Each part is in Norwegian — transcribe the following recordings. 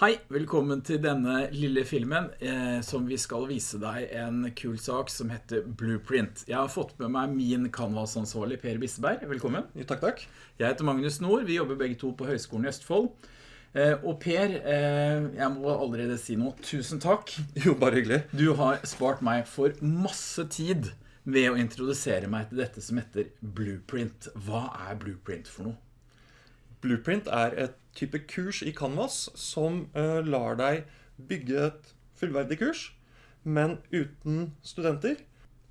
Hei, velkommen til denne lille filmen eh, som vi skal vise deg en kul sak som heter Blueprint. Jeg har fått med meg min Canvas-ansvarlig Per Bisseberg. Velkommen. Jo, takk, takk. Jeg heter Magnus Nord. Vi jobber begge to på Høgskolen i Østfold. Eh, og Per, eh, jeg må allerede si noe. Tusen takk. Jo, bare hyggelig. Du har spart meg for masse tid ved å introdusere meg til dette som heter Blueprint. Hva er Blueprint for noe? Blueprint er et type kurs i Canvas som uh, lar deg bygge et fullverdig kurs, men uten studenter,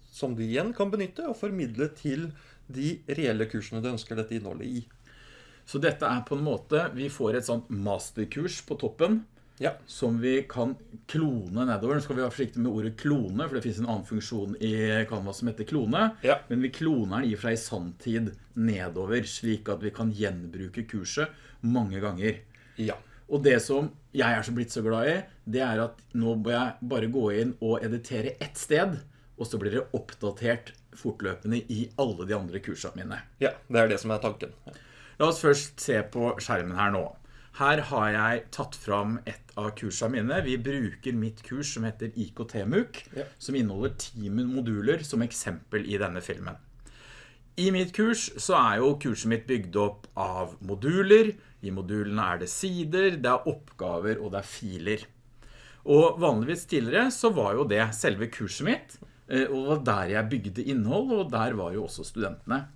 som du igjen kan benytte og formidle til de reelle kursene du ønsker dette innholdet i. Så dette er på en måte, vi får et sånt masterkurs på toppen, ja. som vi kan klone nedover. Nå skal vi være forsiktige med ordet klone, for det finnes en annen funksjon i Canvas som heter klone. Ja. Men vi kloner den i fra i sanntid nedover, slik at vi kan gjenbruke kurset mange ganger. Ja. Og det som jeg er så blitt så glad i, det er at nå må jeg bare gå inn og editere ett sted, og så blir det oppdatert fortløpende i alle de andre kursene mine. Ja, det er det som er tanken. La oss først se på skjermen her nå. Her har jeg tatt fram et av kursene mine. Vi bruker mitt kurs som heter IKT-MUK, Ja. som inneholder 10 moduler som eksempel i denne filmen. I mitt kurs så er jo kurset mitt bygd opp av moduler. I modulene er det sider, det er oppgaver og det er filer. Og vanligvis tidligere så var jo det selve kurset mitt, eh, og der jeg bygde innhold, og der var jo også studentene.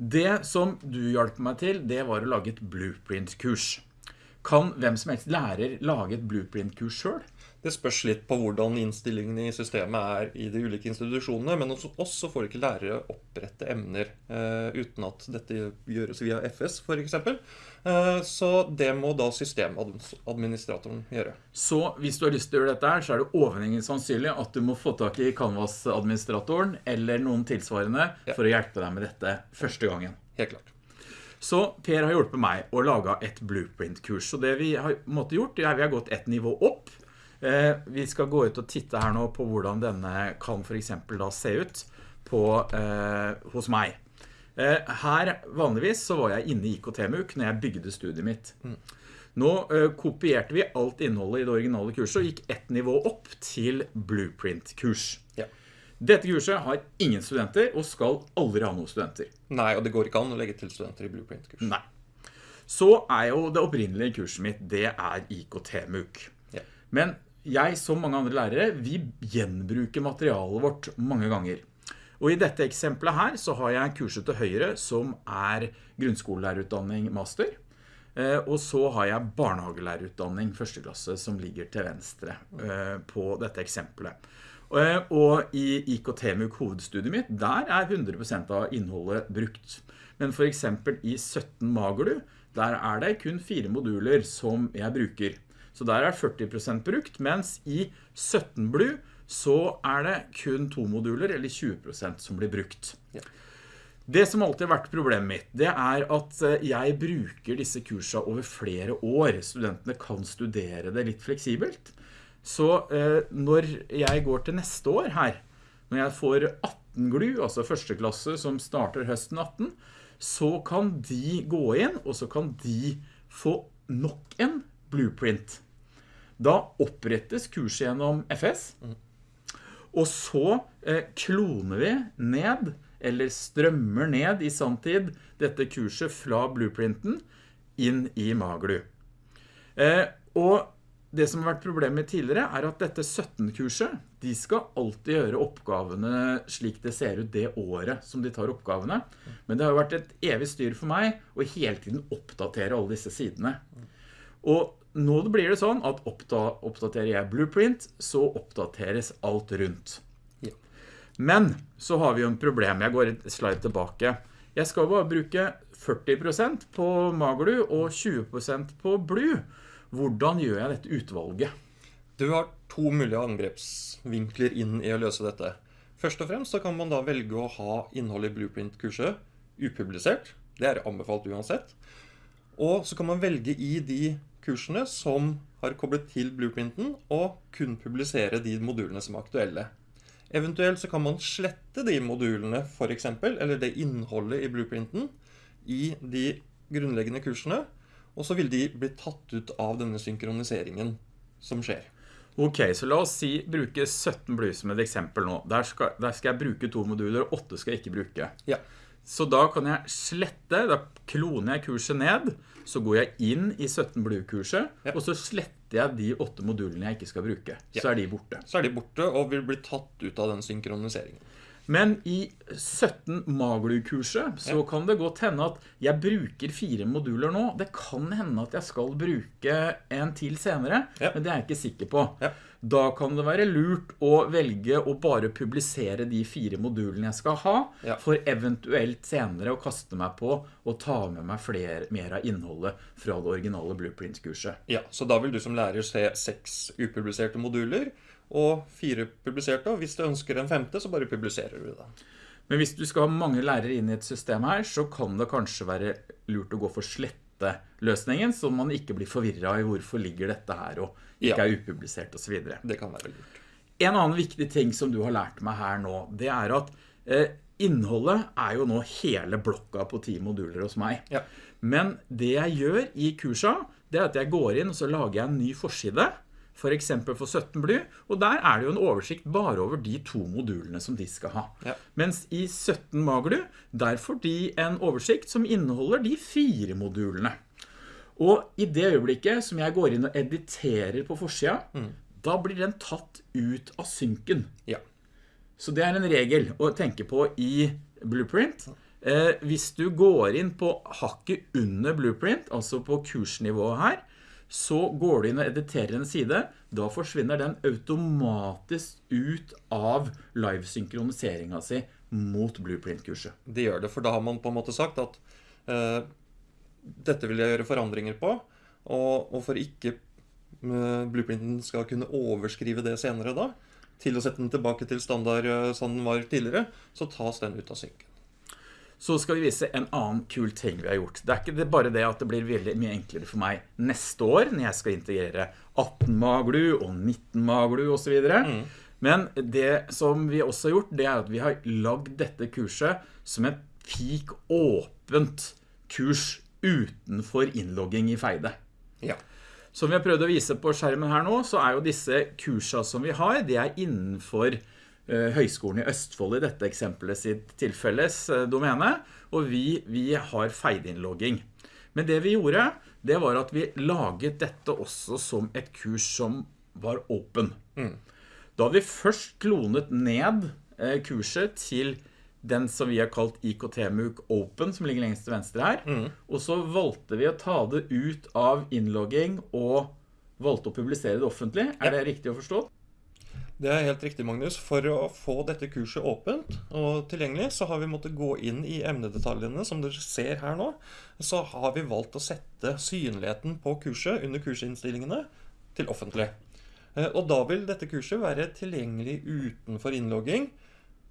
Det som du hjalp meg til, det var å lage et blueprint-kurs. Kan hvem som helst lærer lage et blueprint-kurs selv? Det spørs litt på hvordan innstillingene i systemet er i de ulike institusjonene, men hos oss så får ikke lærere opprette emner eh, uten at dette gjøres via FS eksempel. Eh, så det må da systemadministratoren gjøre. Så hvis du har lyst til å gjøre dette her, så er det overhengende sannsynlig at du må få tak i Canvas-administratoren eller noen tilsvarende Ja. for å hjelpe deg med dette første gangen. Helt klart. Så Per har hjulpet meg å lage et blueprint-kurs. Så det vi har måtte gjort, er vi har gått et nivå opp. Eh, vi skal gå ut og titte her nå på hvordan denne kan for eksempel da se ut på, eh, hos meg. Eh, her vanligvis så var jeg inne i IKT-MUK når jeg bygde studiet mitt. Nå eh, kopierte vi alt innholdet i det originale kurset og gikk ett nivå opp til blueprint-kurs. Ja. Dette kurset har ingen studenter og skal aldri ha noen studenter. Nei, og det går ikke an å legge til studenter i Blueprint-kurs. Nei. Så er jo det opprinnelige kurset mitt, det er IKT-MUK. Ja. Men jeg, som mange andre lærere, vi gjenbruker materialet vårt mange ganger. Og i dette eksempelet her så har jeg kurset til høyre som er grunnskolelærerutdanning master. Eh, Og så har jeg barnehagelærerutdanning første klasse som ligger til venstre eh, på dette eksempelet. Eh, Og i IKT-MUK hovedstudiet mitt, der er 100% av innholdet brukt. Men for eksempel i 17 Magerdu, der er det kun fire moduler som jeg bruker. Så der er 40% brukt, mens i 17 Blue så er det kun to moduler, eller 20% som blir brukt. Ja. Det som alltid har vært problemet mitt, det er at eh, jeg bruker disse kursene over flere år. Studentene kan studere det litt fleksibelt. Så eh, når jeg går til neste år her, når jeg får 18 GLU, altså første klasse som starter høsten 18, så kan de gå inn, og så kan de få nok en blueprint. Da opprettes kurset gjennom FS, og så eh, kloner vi ned, eller strømmer ned i samtid, dette kurset fra blueprinten inn i Maglu. Eh, og det som har vært problemet tidligere er at dette 17-kurset, de skal alltid gjøre oppgavene slik det ser ut det året som de tar oppgavene. Men det har jo vært et evig styr for meg å hele tiden oppdatere alle disse sidene. Og nå blir det sånn at oppdaterer jeg blueprint, så oppdateres alt rundt. Ja. Men så har vi jo en problem. Jeg går et slide tilbake. Jeg skal bare bruke 40% på Maglu og 20% på Blue. Hvordan gjør jeg dette utvalget? Du har to mulige angrepsvinkler inn i å løse dette. Først og fremst så kan man da velge å ha innholdet i Blueprint-kurset upublisert. Det er anbefalt uansett. Og så kan man velge i de kursene som har koblet til Blueprinten, og kun publisere de modulene som er aktuelle. Eventuelt så kan man slette de modulene, for eksempel, eller det innholdet i Blueprinten, i de grunnleggende kursene, Og så vil de bli tatt ut av denne synkroniseringen som skjer. Ok, så la oss si bruke 17 blues som et eksempel nå. Der skal, der skal jeg bruke to moduler, og 8 skal jeg ikke bruke. Ja. Så da kan jeg slette, da kloner jeg kurset ned, så går jeg inn i 17 Blue-kurset, Ja. og så sletter jeg de 8 modulene jeg ikke skal bruke. Ja. Så er de borte. Så er de borte og vil bli tatt ut av den synkroniseringen. Men i 17 Maglu-kurset så kan det godt hende at jeg bruker fire moduler nå. Det kan hende at jeg skal bruke en til senere, Ja. men det er jeg ikke sikker på. Ja. Da kan det være lurt å velge å bare publisere de fire modulene jeg skal ha, Ja. for eventuelt senere å kaste meg på og ta med meg flere, mer av innholdet fra det originale Blueprints-kurset. Ja, Så da vil du som lærer se seks upubliserte moduler og fire publiserte. Og hvis du ønsker en femte, så bare publiserer du det. Men hvis du skal ha mange lærere inn i et system her, så kan det kanskje være lurt å gå for sletteløsningen, så man ikke blir forvirret i hvorfor ligger dette her og ikke Ja. er upublisert videre. Det kan være lurt. En annen viktig ting som du har lært meg her nå, det er at eh, innholdet er jo nå hele blokka på ti moduler hos meg. Ja. Men det jeg gjør i kursa, det er at jeg går inn og så lager jeg en ny forside, for eksempel for 17 bly, og der er det jo en oversikt bare over de to modulene som de skal ha. Ja. Mens i 17 Maglu, der får de en oversikt som inneholder de fire modulene. Og i det øyeblikket som jeg går inn og editerer på forsida, da blir den tatt ut av synken. Ja. Så det er en regel å tenke på i Blueprint. Eh, hvis du går inn på hakket under Blueprint, altså på kursnivået her, så går du inn og editerer en side, da forsvinner den automatisk ut av live-synkroniseringen si mot Blueprint-kurset. Det gjør det, for da har man på en måte sagt at eh, dette vil jeg gjøre forandringer på, og, og for ikke eh, blueprinten skal kunne overskrive det senere da, til å sette den tilbake til standard eh, som den var tidligere, så tas den ut av synken. Så skal vi vise en annen kul ting vi har gjort. Det er ikke det bare det at det blir veldig mye enklere for meg neste år, når jeg skal integrere 18 Maglu og 19 Maglu og så videre. Men det som vi også har gjort, det er at vi har lagd dette kurset som et fik åpent kurs utenfor innlogging i Feide. Ja. Som vi har prøvd å vise på skjermen her nå, så er jo disse kursa som vi har, det er innenfor Høgskolen i Østfold i dette eksempelet sitt tilfelles eh, domene, og vi, vi har feideinnlogging. Men det vi gjorde, det var at vi laget dette også som et kurs som var open. Da vi først klonet ned eh, kurset til den som vi har kalt IKT-MOOC Open, som ligger lengst til venstre her. Og så valgte vi å ta det ut av innlogging og valgte å publisere det offentlig. Er det riktig å forstå? Det er helt riktig, Magnus. For å få dette kurset åpent og tilgjengelig, så har vi måttet gå inn i emnedetaljene, som dere ser her nå. Så har vi valgt å sette synligheten på kurset under kursinnstillingene til offentlig. Eh, Og da vil dette kurset være tilgjengelig utenfor innlogging.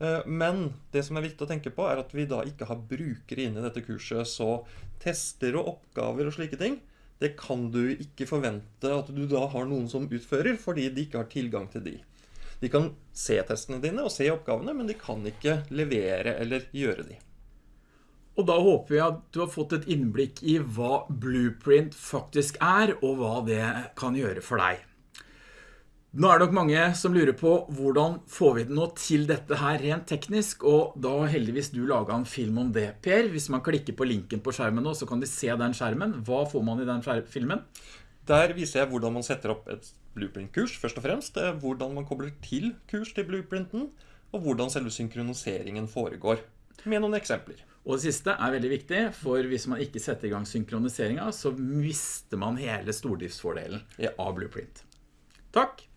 Eh, Men det som er viktig å tenke på, er at vi da ikke har brukere inne i dette kurset. Så tester og oppgaver og slike ting, det kan du ikke forvente at du da har noen som utfører, fordi de ikke har tilgang til de. De kan se testene dine og se oppgavene, men de kan ikke levere eller gjøre de. Og da håper vi at du har fått et innblikk i hva Blueprint faktisk er, og hva det kan gjøre for deg. Nå er det nok mange som lurer på hvordan får vi det nå til dette her rent teknisk, og da heldigvis du laget en film om det, Per. Hvis man klikker på linken på skjermen nå, så kan de se den skjermen. Hva får man i den filmen? Der viser jeg hvordan man setter opp et blueprint-kurs, først og fremst. Er hvordan man kobler til kurs til blueprinten, og hvordan selve synkroniseringen foregår. Med noen eksempler. Og det siste er veldig viktig, for hvis man ikke setter i gang synkroniseringen, så mister man hele stordriftsfordelen Ja. av Blueprint. Takk!